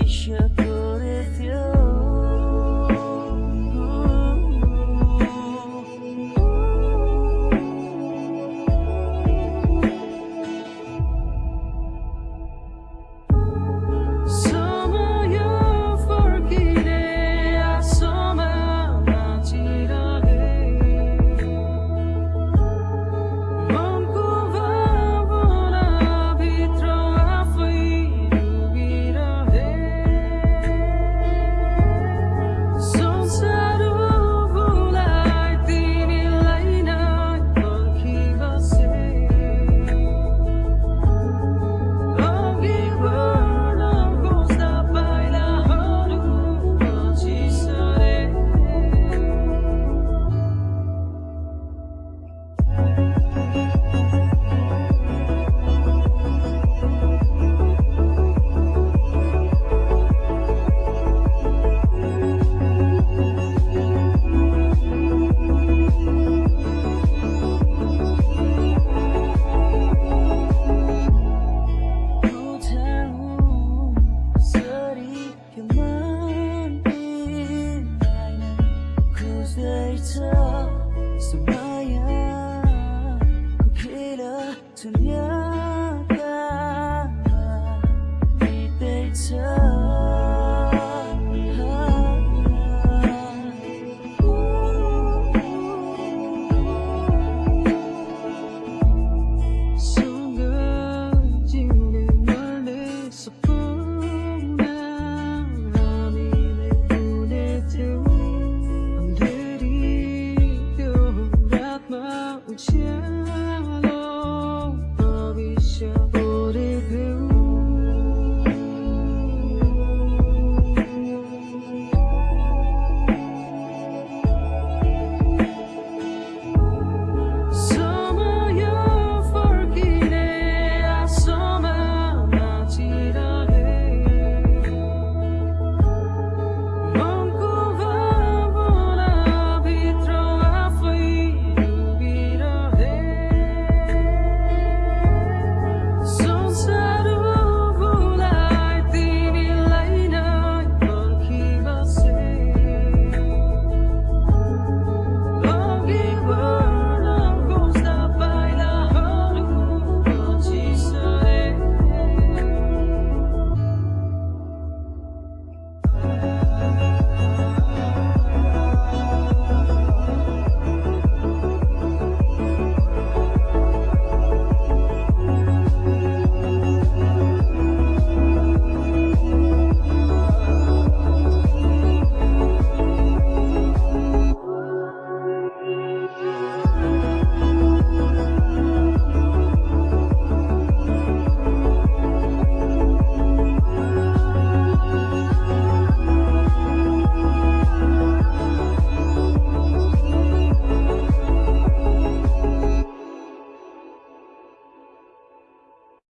be sure with you. to you.